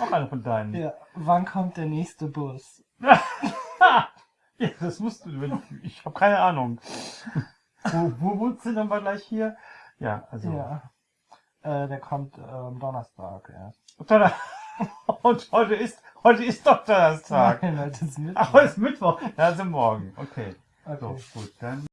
auch einer von deinen. Ja, wann kommt der nächste Bus? ja, das musst du. wenn- Ich habe keine Ahnung. wo, wo wohnst du denn mal gleich hier? Ja, also. Ja. Äh, der kommt äh, am ähm, Donnerstag erst. Ja. Und heute ist, heute ist doch Donnerstag. Nein, heute ist Mittwoch. Ach, heute ist Mittwoch. Ja, also morgen. Okay. So, gut, dann.